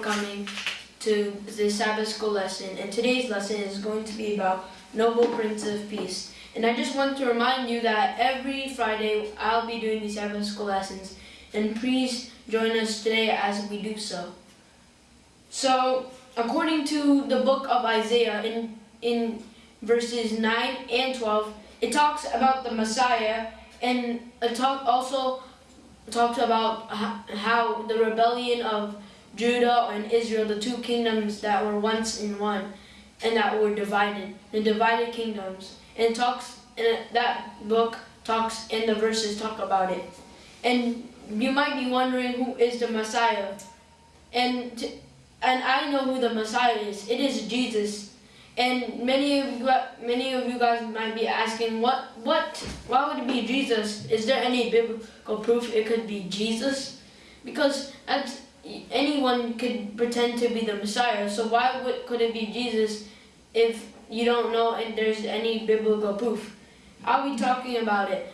coming to the Sabbath school lesson. And today's lesson is going to be about Noble Prince of Peace. And I just want to remind you that every Friday I'll be doing the Sabbath school lessons. And please join us today as we do so. So, according to the book of Isaiah, in, in verses 9 and 12, it talks about the Messiah and it talk, also talks about how the rebellion of Judah and Israel, the two kingdoms that were once in one and that were divided, the divided kingdoms. And talks and that book talks and the verses talk about it. And you might be wondering who is the Messiah. And and I know who the Messiah is. It is Jesus. And many of you, many of you guys might be asking, what, what, why would it be Jesus? Is there any biblical proof it could be Jesus? Because that's, anyone could pretend to be the Messiah. So why would, could it be Jesus if you don't know and there's any biblical proof? I'll be talking about it.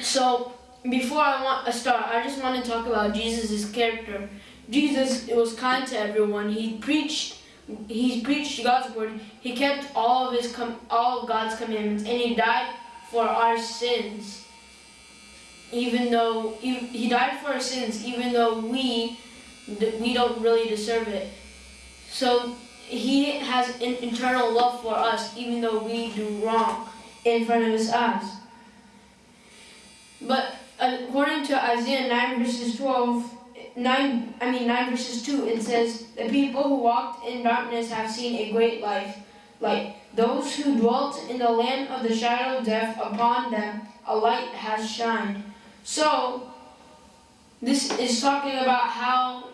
So before I want to start, I just want to talk about Jesus' character. Jesus was kind to everyone. He preached he preached God's word. He kept all of his all of God's commandments and he died for our sins. Even though he, died for our sins even though we we don't really deserve it. So he has an eternal love for us even though we do wrong in front of his eyes. But uh, according to Isaiah 9 verses 12 9, I mean 9 verses 2, it says, The people who walked in darkness have seen a great light. Light. Those who dwelt in the land of the shadow of death, upon them a light has shined. So, this is talking about how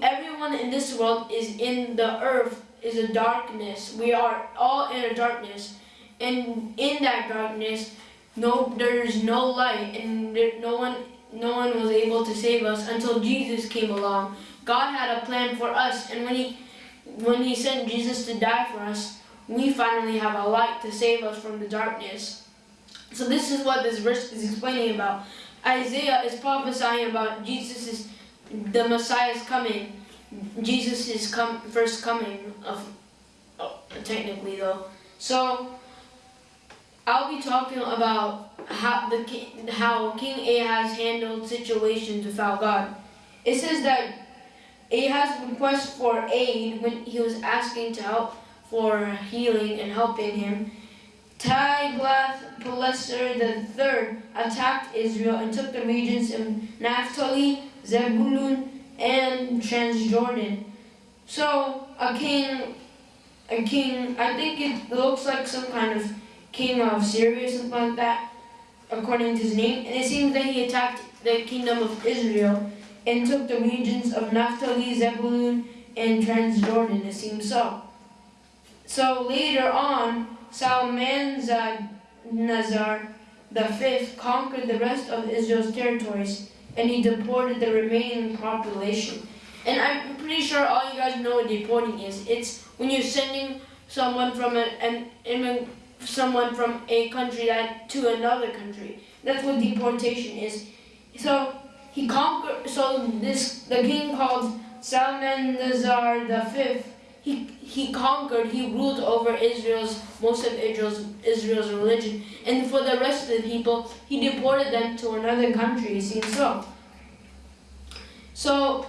everyone in this world is in the earth, is a darkness. We are all in a darkness. And in that darkness, no, there's no light, and there, no one no one was able to save us until Jesus came along. God had a plan for us, and when he, when he sent Jesus to die for us, we finally have a light to save us from the darkness. So this is what this verse is explaining about. Isaiah is prophesying about Jesus' is the Messiah's coming. Jesus is come first coming of oh, technically though. So I'll be talking about how the how King Ahaz handled situations without God. It says that Ahaz request for aid when he was asking to help for healing and helping him. Tiglath-Pileser III attacked Israel and took the regions of Naphtali, Zebulun, and Transjordan. So a king, a king, I think it looks like some kind of king of Syria, something like that, according to his name. And it seems that he attacked the kingdom of Israel and took the regions of Naphtali, Zebulun, and Transjordan, it seems so. So later on, The fifth conquered the rest of Israel's territories, and he deported the remaining population. And I'm pretty sure all you guys know what deporting is. It's when you're sending someone from an, an someone from a country that to another country. That's what deportation is. So he conquered. So this the king called Salmanazar the fifth. He he conquered. He ruled over Israel's most of Israel's Israel's religion, and for the rest of the people, he deported them to another country. It seems so. So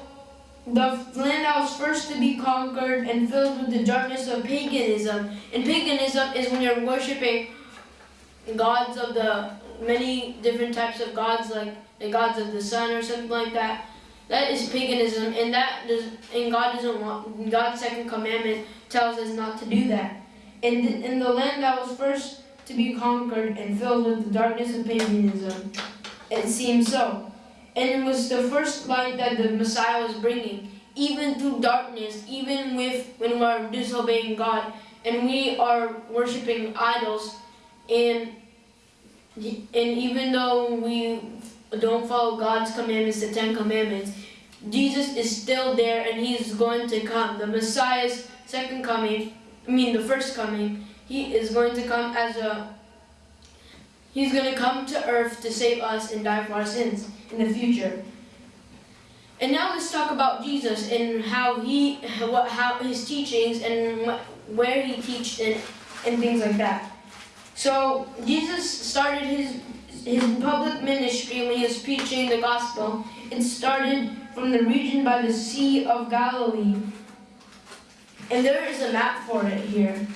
the land that was first to be conquered and filled with the darkness of paganism. And paganism is when you're worshiping gods of the many different types of gods, like the gods of the sun or something like that. That is paganism, and that does, and God doesn't want. God's second commandment tells us not to do that. And in the land that was first to be conquered and filled with the darkness of paganism, it seems so. And it was the first light that the Messiah was bringing, even through darkness, even with when we're disobeying God and we are worshiping idols. And, and even though we don't follow God's commandments, the Ten Commandments, Jesus is still there and he is going to come. The Messiah's second coming, I mean the first coming, he is going to come as a, he's going to come to earth to save us and die for our sins in the future. And now let's talk about Jesus and how he, what, how his teachings and where he teached and, and things like that. So Jesus started his his public ministry when he was preaching the gospel. It started from the region by the Sea of Galilee, and there is a map for it here.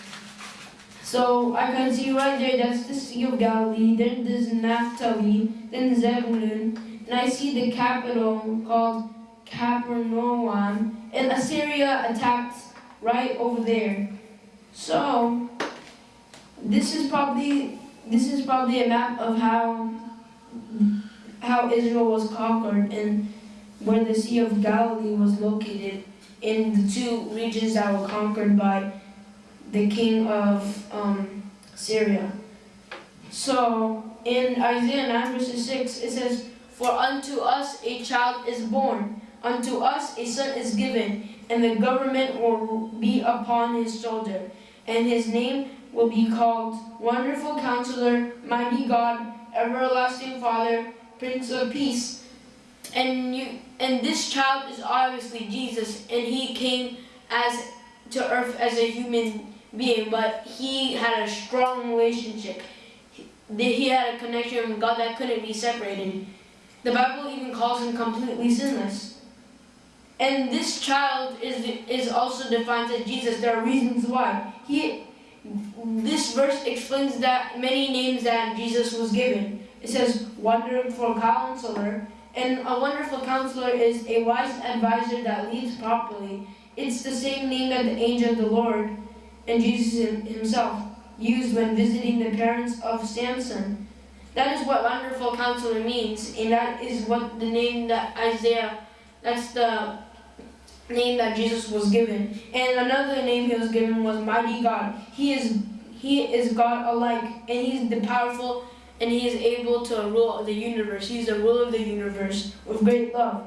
So I can see right there, that's the Sea of Galilee. Then there's Naphtali, then Zebulun, and I see the capital called Capernaum, and Assyria attacked right over there. So this is probably this is probably a map of how how Israel was conquered and where the Sea of Galilee was located in the two regions that were conquered by the king of um, Syria. So in Isaiah 9 verses 6 it says, For unto us a child is born, unto us a son is given, and the government will be upon his shoulder, and his name will be called Wonderful Counselor, Mighty God, Everlasting Father, Prince of Peace. And you and this child is obviously Jesus, and he came as to earth as a human being, but he had a strong relationship. He, had a connection with God that couldn't be separated. The Bible even calls him completely sinless. And this child is is also defined as Jesus. There are reasons why. He this verse explains that many names that Jesus was given. It says wonderful counselor, and a wonderful counselor is a wise advisor that leads properly. It's the same name that the angel of the Lord and Jesus himself used when visiting the parents of Samson. That is what wonderful counselor means, and that is what the name that Isaiah, that's the name that Jesus was given. And another name he was given was Mighty God. He is he is God alike, and he's the powerful, and he is able to rule the universe. He's the ruler of the universe with great love.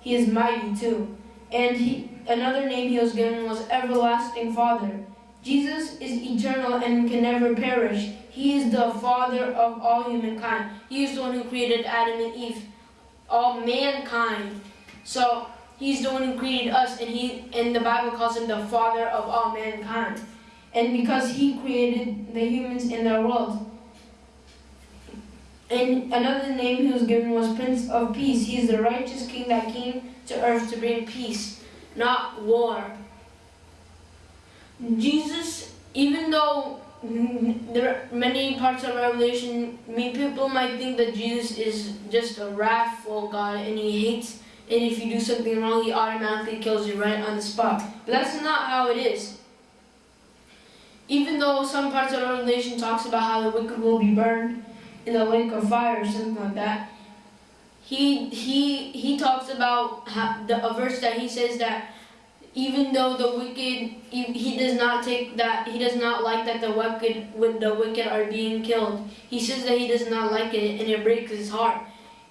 He is mighty too. And he, another name he was given was Everlasting Father. Jesus is eternal and can never perish. He is the Father of all humankind. He is the one who created Adam and Eve, all mankind. So He's the one who created us, and he and the Bible calls him the father of all mankind. And because he created the humans in the world. And another name he was given was Prince of Peace. He is the righteous king that came to earth to bring peace, not war. Jesus, even though there are many parts of Revelation, people might think that Jesus is just a wrathful God and he hates and if you do something wrong, he automatically kills you right on the spot. But that's not how it is. Even though some parts of Revelation talks about how the wicked will be burned in the lake of fire or something like that, he he he talks about how, the, a verse that he says that even though the wicked he, he does not take that he does not like that the wicked when the wicked are being killed. He says that he does not like it and it breaks his heart.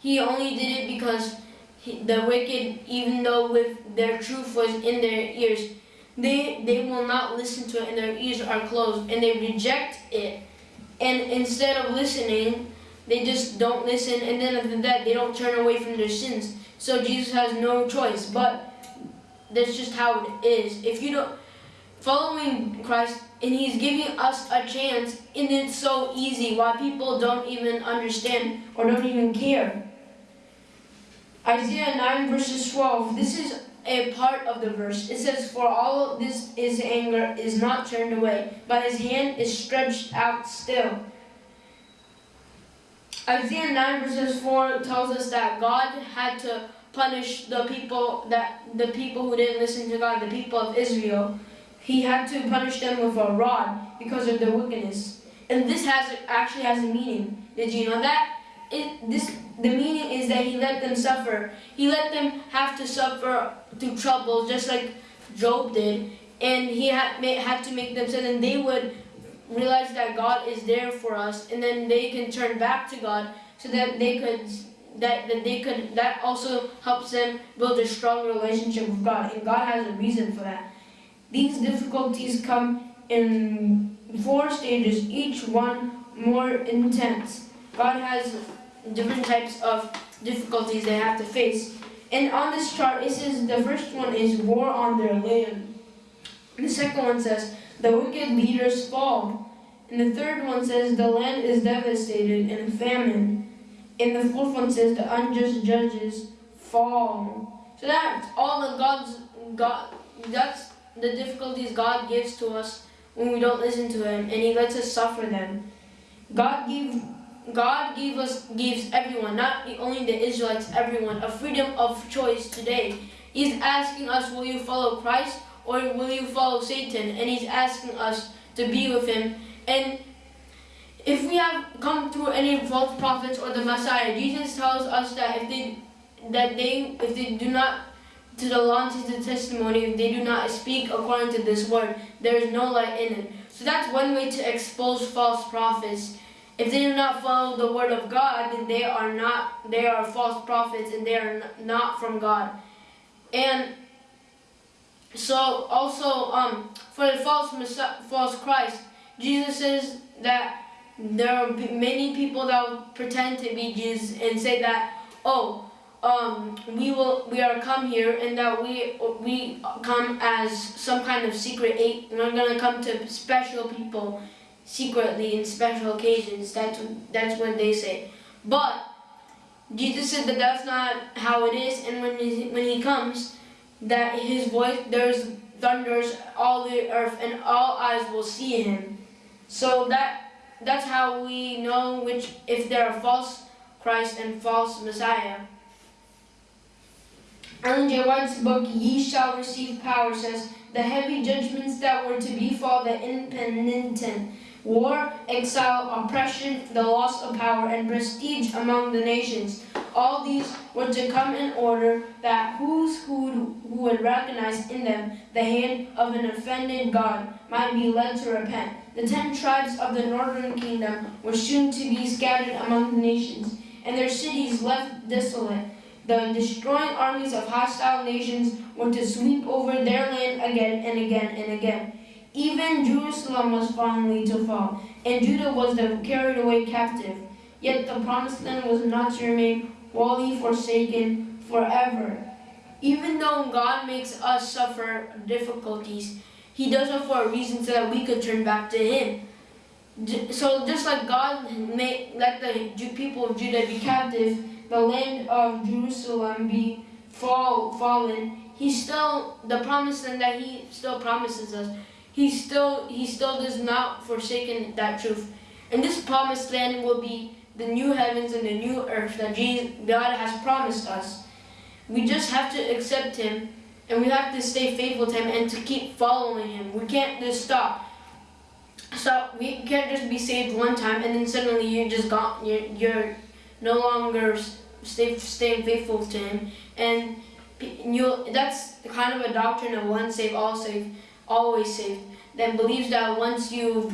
He only did it because the wicked, even though with their truth was in their ears, they, they will not listen to it and their ears are closed and they reject it. And instead of listening, they just don't listen and then after that they don't turn away from their sins. So Jesus has no choice, but that's just how it is. If you don't, following Christ and he's giving us a chance and it's so easy why people don't even understand or don't even care. Isaiah 9 verses 12, this is a part of the verse. It says, For all this his anger is not turned away, but his hand is stretched out still. Isaiah 9 verses 4 tells us that God had to punish the people that the people who didn't listen to God, the people of Israel. He had to punish them with a rod because of their wickedness. And this has actually has a meaning. Did you know that? It, this the meaning is that he let them suffer. He let them have to suffer through trouble, just like Job did. And he had, had to make them so then they would realize that God is there for us, and then they can turn back to God, so that they could that, that they could that also helps them build a strong relationship with God, and God has a reason for that. These difficulties come in four stages, each one more intense. God has different types of difficulties they have to face. And on this chart, it says the first one is war on their land. The second one says the wicked leaders fall. And the third one says the land is devastated in famine. And the fourth one says the unjust judges fall. So that's all the God's God. That's the difficulties God gives to us when we don't listen to Him, and He lets us suffer them. God gave God gave us gives everyone, not only the Israelites, everyone, a freedom of choice today. He's asking us, will you follow Christ or will you follow Satan? And he's asking us to be with him. And if we have come through any false prophets or the Messiah, Jesus tells us that if they that they if they do not to the law to the testimony, if they do not speak according to this word, there is no light in it. So that's one way to expose false prophets. If they do not follow the word of God, then they are not, they are false prophets and they are not from God. And so also um, for the false false Christ, Jesus says that there are many people that will pretend to be Jesus and say that, oh, um, we will we are come here and that we we come as some kind of secret eight. We're gonna come to special people secretly in special occasions. That's that's what they say. But Jesus said that that's not how it is, and when he, when he comes, that his voice there's thunders all the earth, and all eyes will see him. So that that's how we know which if there are false Christ and false Messiah. Ellen G. White's book, Ye Shall Receive Power, says, The heavy judgments that were to befall the impenitent war, exile, oppression, the loss of power, and prestige among the nations. All these were to come in order that whose who, who would recognize in them the hand of an offended God might be led to repent. The ten tribes of the northern kingdom were soon to be scattered among the nations, and their cities left desolate. The destroying armies of hostile nations were to sweep over their land again and again and again. Even Jerusalem was finally to fall, and Judah was the carried away captive. Yet the promised land was not to remain wholly forsaken forever. Even though God makes us suffer difficulties, He does it for a reason so that we could turn back to Him. So just like God made, let the people of Judah be captive, the land of Jerusalem be fall, fallen, He still, the promised land that He still promises us, he still he still does not forsaken that truth. And this promised land will be the new heavens and the new earth that Jesus, God has promised us. We just have to accept him and we have to stay faithful to him and to keep following him. We can't just stop. So we can't just be saved one time and then suddenly you're just gone. You're, you're no longer stay, staying faithful to him. And you that's kind of a doctrine of one saved, all saved always saved, then believes that once you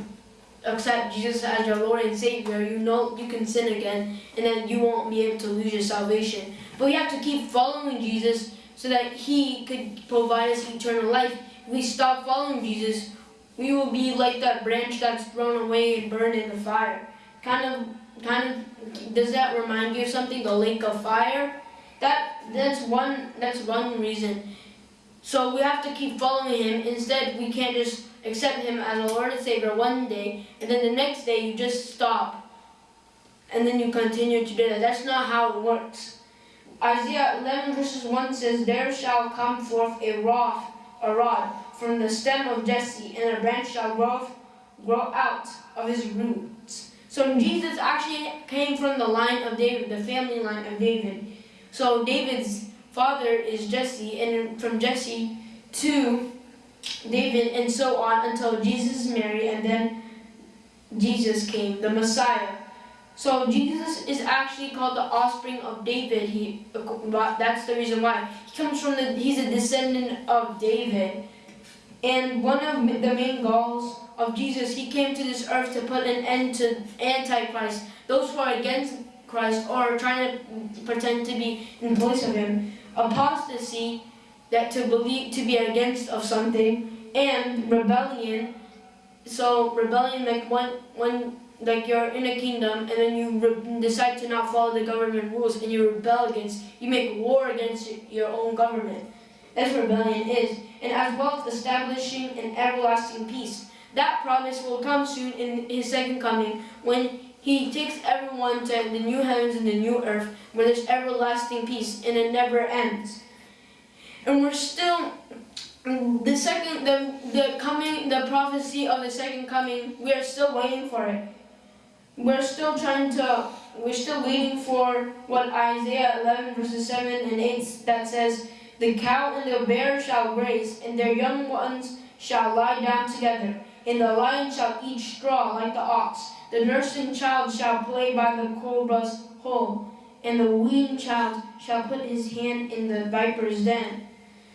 accept Jesus as your Lord and Savior, you know you can sin again, and then you won't be able to lose your salvation. But we have to keep following Jesus so that He could provide us eternal life. If we stop following Jesus, we will be like that branch that's thrown away and burned in the fire. Kind of, kind of, does that remind you of something? The lake of fire. That that's one that's one reason. So we have to keep following him. Instead, we can't just accept him as a Lord and Savior one day, and then the next day you just stop, and then you continue to do that. That's not how it works. Isaiah 11 verses 1 says, There shall come forth a rod, a rod from the stem of Jesse, and a branch shall grow, grow out of his roots. So Jesus actually came from the line of David, the family line of David. So David's father is Jesse, and from Jesse to David, and so on until Jesus Mary, and then Jesus came, the Messiah. So Jesus is actually called the offspring of David. He, that's the reason why he comes from the. He's a descendant of David, and one of the main goals of Jesus, he came to this earth to put an end to Antichrist, those who are against Christ or trying to pretend to be in place of him apostasy, that to believe to be against of something, and rebellion. So rebellion, like one one like you're in a kingdom and then you decide to not follow the government rules and you rebel against, you make war against your own government. What rebellion is. And as well as establishing an everlasting peace. That promise will come soon in his second coming when he takes everyone to the new heavens and the new earth where there's everlasting peace and it never ends. And we're still the second the the coming the prophecy of the second coming, we are still waiting for it. We're still trying to we're still waiting for what Isaiah 11 verses 7 and 8 that says, The cow and the bear shall graze, and their young ones shall lie down together, and the lion shall eat straw like the ox. The nursing child shall play by the cobra's hole, and the weaned child shall put his hand in the viper's den.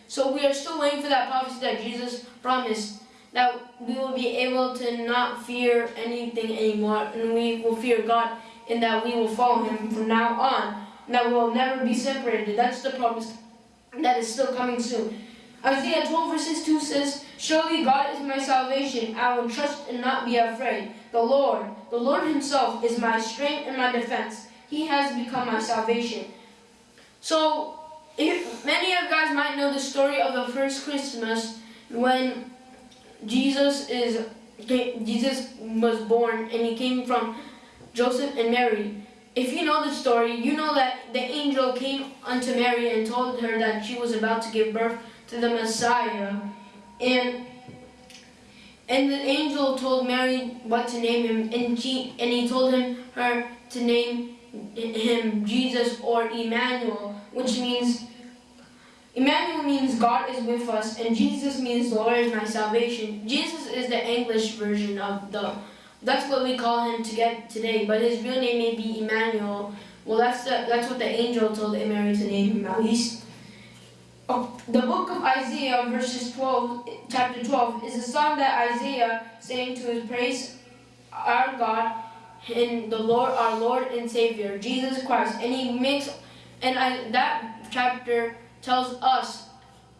So we are still waiting for that prophecy that Jesus promised that we will be able to not fear anything anymore and we will fear God and that we will follow him from now on. And that we will never be separated. That's the promise that is still coming soon. Isaiah 12 verses 2 says, Surely God is my salvation. I will trust and not be afraid. The Lord, the Lord himself is my strength and my defense. He has become my salvation. So if many of you guys might know the story of the first Christmas when Jesus is Jesus was born and he came from Joseph and Mary. If you know the story, you know that the angel came unto Mary and told her that she was about to give birth to the Messiah. And and the angel told Mary what to name him and she and he told him her to name him Jesus or Emmanuel, which means Emmanuel means God is with us, and Jesus means the Lord is my salvation. Jesus is the English version of the, that's what we call him to get today, but his real name may be Emmanuel. Well, that's the, that's what the angel told Mary to name him at least. The book of Isaiah, verses 12, chapter 12, is a song that Isaiah sang to his praise our God and the Lord, our Lord and Savior, Jesus Christ. And he makes, and I, that chapter tells us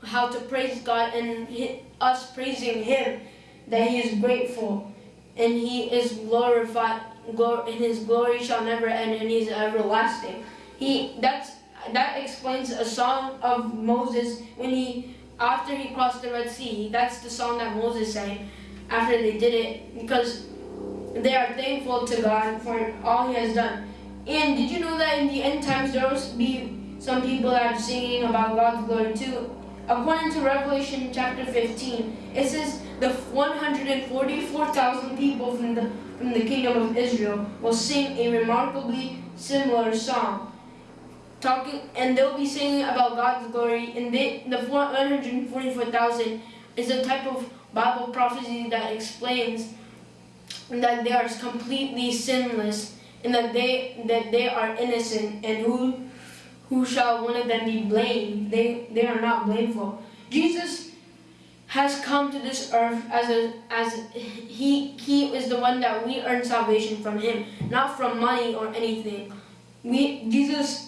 how to praise God and he, us praising Him, that He is grateful and He is glorified, glor and His glory shall never end and he's everlasting. He that's that explains a song of Moses when he after he crossed the Red Sea. That's the song that Moses sang after they did it because they are thankful to God for all He has done. And did you know that in the end times there will be some people that are singing about God's glory too. According to Revelation chapter 15, it says the 144,000 people from the, from the kingdom of Israel will sing a remarkably similar song. Talking, and they'll be singing about God's glory. And they, the 144,000 is a type of Bible prophecy that explains that they are completely sinless and that they that they are innocent and who who shall one of them be blamed? They, they are not blameful. Jesus has come to this earth as a as he he is the one that we earn salvation from him, not from money or anything. We Jesus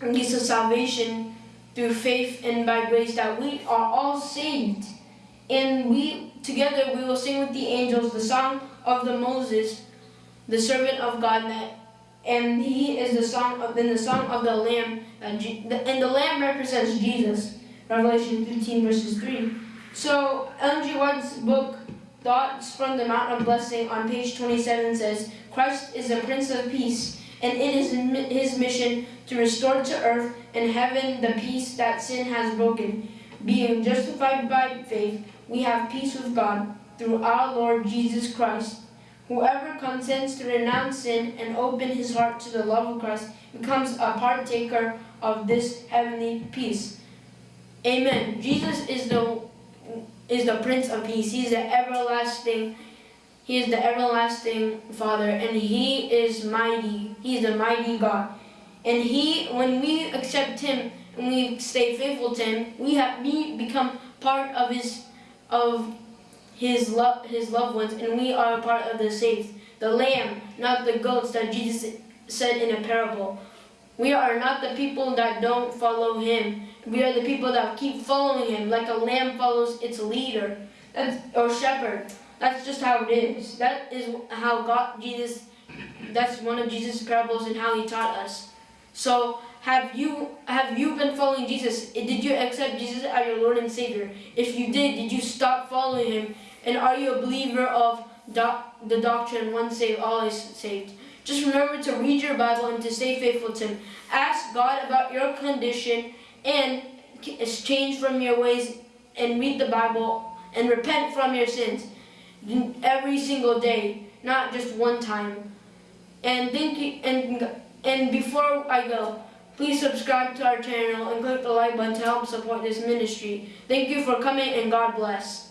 gives us salvation through faith and by grace that we are all saved. And we together we will sing with the angels the song of the Moses, the servant of God that and he is the song of in the song of the lamb and, and the lamb represents jesus. Revelation 15 verses 3 so ellen g white's book thoughts from the mount of blessing on page 27 says christ is the prince of peace and it is his mission to restore to earth and heaven the peace that sin has broken being justified by faith we have peace with god through our lord jesus christ Whoever consents to renounce sin and open his heart to the love of Christ becomes a partaker of this heavenly peace. Amen. Jesus is the is the Prince of Peace. He's the everlasting He is the everlasting Father and He is mighty. He is the mighty God. And He when we accept Him and we stay faithful to Him, we have we become part of His of his, lo his loved ones, and we are a part of the saved. The lamb, not the goats that Jesus said in a parable. We are not the people that don't follow him. We are the people that keep following him, like a lamb follows its leader, or shepherd. That's just how it is. That is how God, Jesus, that's one of Jesus' parables and how he taught us. So have you have you been following Jesus? Eh, did you accept Jesus as your Lord and Savior? If you did, did you stop following him? And are you a believer of doc, the doctrine once saved, always saved? Just remember to read your Bible and to stay faithful to him. Ask God about your condition and change from your ways and read the Bible and repent from your sins every single day, not just one time. And thank you, and and before I go, please subscribe to our channel and click the like button to help support this ministry. Thank you for coming and God bless.